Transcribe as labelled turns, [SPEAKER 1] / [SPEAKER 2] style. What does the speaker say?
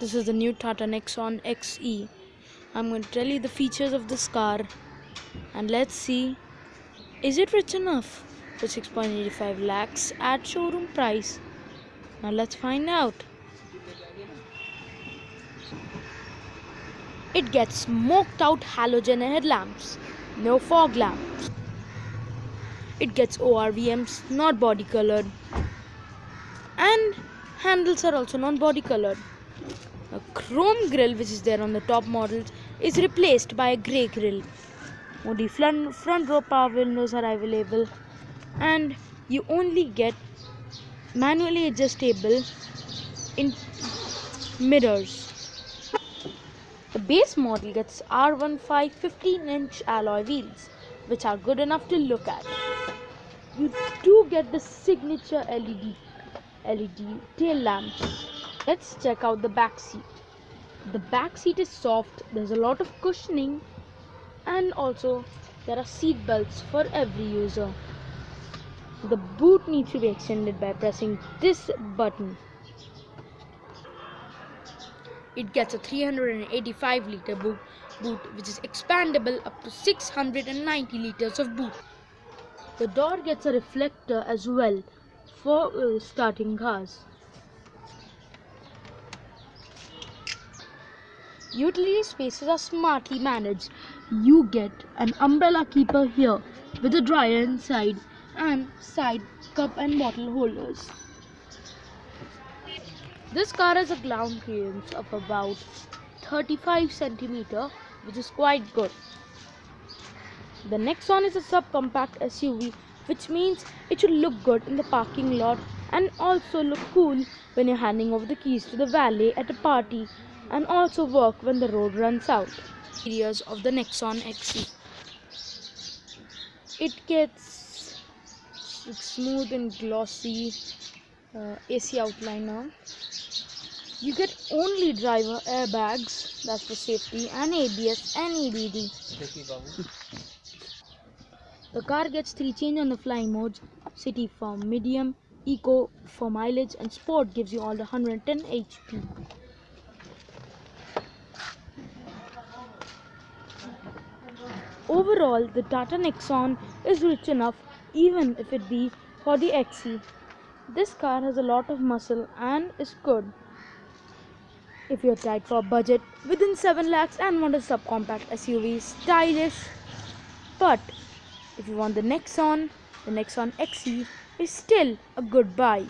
[SPEAKER 1] This is the new Tata Nexon XE. I'm going to tell you the features of this car and let's see is it rich enough for 6.85 lakhs at showroom price. Now let's find out. It gets smoked out halogen headlamps, no fog lamps. It gets ORVMs, not body colored. And handles are also non body colored. A chrome grille which is there on the top models is replaced by a grey grille. Only front, front row power windows are available and you only get manually adjustable in mirrors. The base model gets R15 15 inch alloy wheels which are good enough to look at. You do get the signature LED LED tail lamps Let's check out the back seat. The back seat is soft, there's a lot of cushioning and also there are seat belts for every user. The boot needs to be extended by pressing this button. It gets a 385 liter boot, boot which is expandable up to 690 liters of boot. The door gets a reflector as well for uh, starting cars. Utility spaces are smartly managed. You get an umbrella keeper here with a dryer inside and side cup and bottle holders. This car has a ground clearance of about 35 centimeter which is quite good. The Nexon is a subcompact SUV which means it should look good in the parking lot and also look cool when you're handing over the keys to the valet at a party and also work when the road runs out. Areas of the Nexon XE. It gets smooth and glossy uh, AC outliner. You get only driver airbags, that's for safety, and ABS and EBD. The car gets three change on the flying modes, city for medium, eco for mileage, and sport gives you all the 110 HP. Overall, the Tata Nexon is rich enough even if it be for the XE. This car has a lot of muscle and is good. If you're tight for budget within 7 lakhs and want a subcompact SUV, stylish. But if you want the Nexon, the Nexon XE is still a good buy.